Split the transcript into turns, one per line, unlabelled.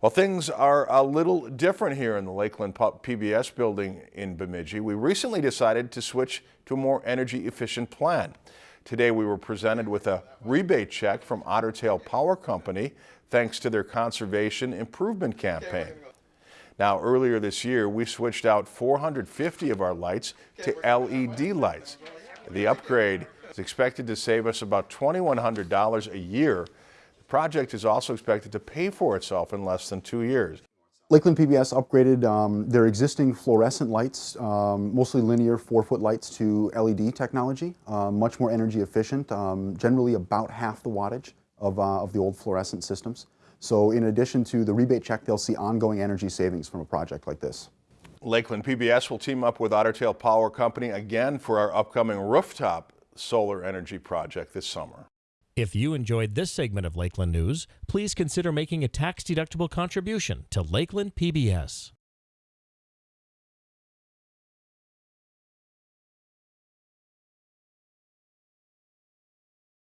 Well, things are a little different here in the Lakeland PBS building in Bemidji. We recently decided to switch to a more energy efficient plan. Today we were presented with a rebate check from Otter Tail Power Company thanks to their conservation improvement campaign. Now earlier this year we switched out 450 of our lights to LED lights. The upgrade is expected to save us about $2,100 a year project is also expected to pay for itself in less than two years.
Lakeland PBS upgraded um, their existing fluorescent lights, um, mostly linear four-foot lights, to LED technology, uh, much more energy efficient, um, generally about half the wattage of, uh, of the old fluorescent systems. So in addition to the rebate check, they'll see ongoing energy savings from a project like this.
Lakeland PBS will team up with Otter Tail Power Company again for our upcoming rooftop solar energy project this summer.
If you enjoyed this segment of Lakeland News, please consider making a tax-deductible contribution to Lakeland PBS.